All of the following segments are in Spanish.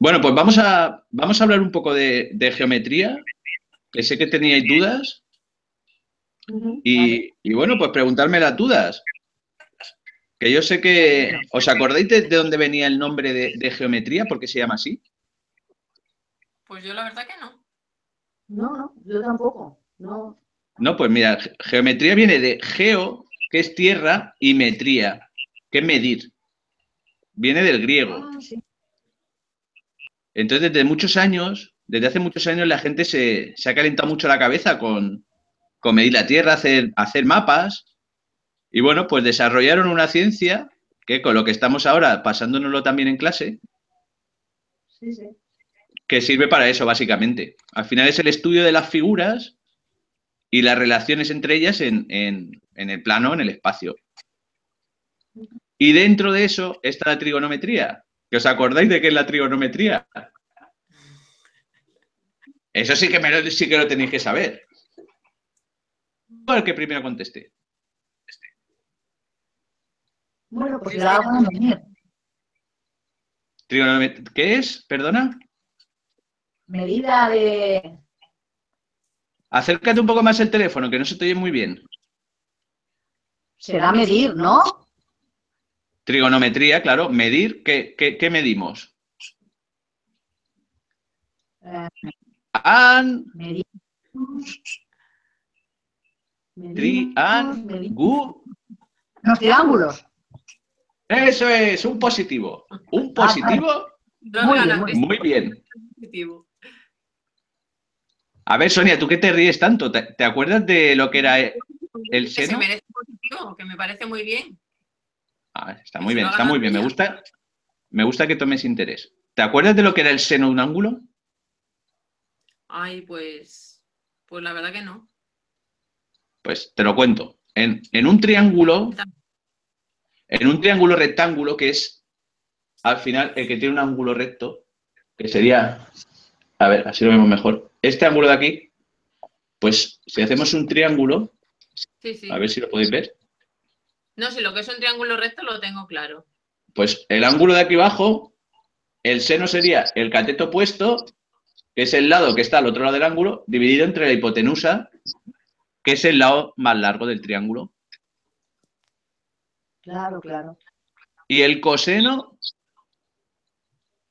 Bueno, pues vamos a, vamos a hablar un poco de, geometría, que sé que teníais dudas. Y, bueno, pues preguntarme las dudas. Que yo sé que... ¿Os acordáis de, dónde venía el nombre de, geometría? ¿Por qué se llama así? Pues yo la verdad que no. No, no, yo tampoco. No. No, pues mira, geometría viene de geo, que es tierra, y metría, que es medir. Viene del griego. Ah, Entonces, desde muchos años, desde hace muchos años, la gente se, ha calentado mucho la cabeza con, medir la tierra, hacer, hacer mapas. Y bueno, pues desarrollaron una ciencia que con lo que estamos ahora pasándonoslo también en clase, que sirve para eso, básicamente. Al final es el estudio de las figuras y las relaciones entre ellas en, en el plano, en el espacio. Y dentro de eso está la trigonometría. ¿Que os acordáis de qué es la trigonometría? Eso sí que, me sí que lo tenéis que saber. ¿Cuál que primero conteste? Bueno, pues la hago Trigonometría. ¿Qué es? ¿Perdona? Medida de... Acércate un poco más el teléfono, que no se te oye muy bien. Será medir, ¿no? Trigonometría, claro. Medir, ¿qué, qué, medimos? Eh, an, medimos, tri, an, gu. Los triángulos. Eso es, un positivo. Un Ah, positivo. Muy bien, muy bien. Positivo. A ver, Sonia, ¿tú qué te ríes tanto? ¿Te, te acuerdas de lo que era el Que se seno? merece positivo, que me parece muy bien. Ah, está muy bien, está muy bien. Me gusta, me gusta que tomes interés. ¿Te acuerdas de lo que era el seno de un ángulo? Ay, pues, pues la verdad que no. Pues te lo cuento. En, en un triángulo, en un triángulo rectángulo, que es al final el que tiene un ángulo recto, que sería, a ver, así lo vemos mejor. Este ángulo de aquí, pues si hacemos un triángulo, Sí, sí. a ver si lo podéis ver, No, si lo que es un triángulo recto lo tengo claro. pues el ángulo de aquí abajo, el seno sería el cateto opuesto, que es el lado que está al otro lado del ángulo, dividido entre la hipotenusa, que es el lado más largo del triángulo. Claro, claro. Y el coseno,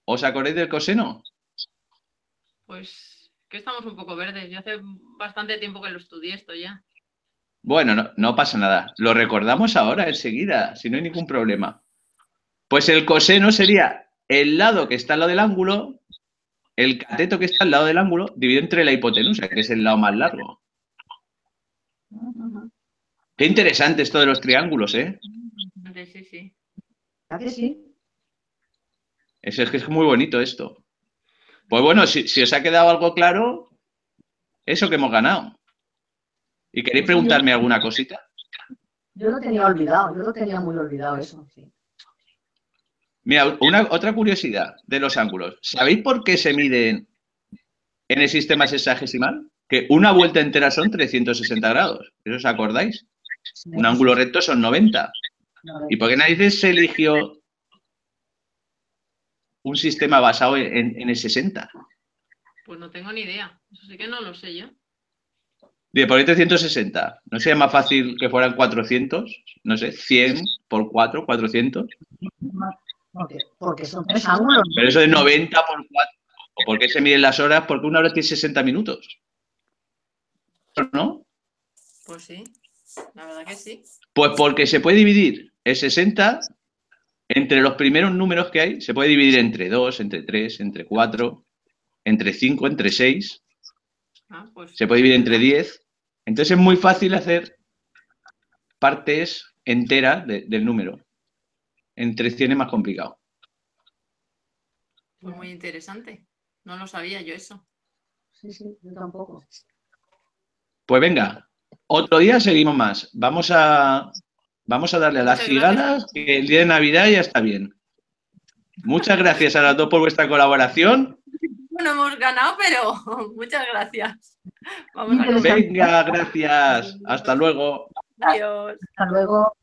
¿os acordáis del coseno? Pues que estamos un poco verdes. Yo hace bastante tiempo que lo estudié esto ya. Bueno, no, no pasa nada. Lo recordamos ahora, enseguida, si no hay ningún problema. Pues el coseno sería el lado que está al lado del ángulo, el cateto que está al lado del ángulo, dividido entre la hipotenusa, que es el lado más largo. Qué interesante esto de los triángulos, ¿eh? Sí, sí, sí. ¿A que sí? Es, es que es muy bonito esto. Pues bueno, si, si os ha quedado algo claro, eso que hemos ganado. ¿Y queréis preguntarme alguna cosita? Yo lo tenía olvidado, yo lo tenía muy olvidado eso, sí. Mira, una, otra curiosidad de los ángulos. ¿Sabéis por qué se miden en el sistema sexagesimal? Que una vuelta entera son 360 grados. ¿Eso os acordáis? Un ángulo recto son 90. ¿Y por qué nadie se eligió un sistema basado en, en el 60? Pues no tengo ni idea. Eso sí que no lo sé yo. Bien, por ahí 360. ¿No sería más fácil que fueran 400? No sé, 100 por 4, 400. Porque, porque son tres ángulos. Pero eso de 90 por 4. ¿O por qué se miden las horas? Porque una hora tiene 60 minutos. ¿No? Pues sí, la verdad que sí. Pues porque se puede dividir el 60 entre los primeros números que hay, se puede dividir entre 2, entre 3, entre 4, entre 5, entre 6. Ah, pues Se puede dividir entre 10. Entonces es muy fácil hacer partes enteras de- del número. Entre 100 es más complicado. fue muy interesante. No lo sabía yo eso. Sí, sí, yo tampoco. Pues venga, otro día seguimos más. Vamos a, vamos a darle a las cigalas que el día de Navidad ya está bien. Muchas gracias a las dos por vuestra colaboración. No hemos ganado, pero muchas gracias. Vamos a. Venga, gracias. Hasta luego. Adiós. Hasta luego.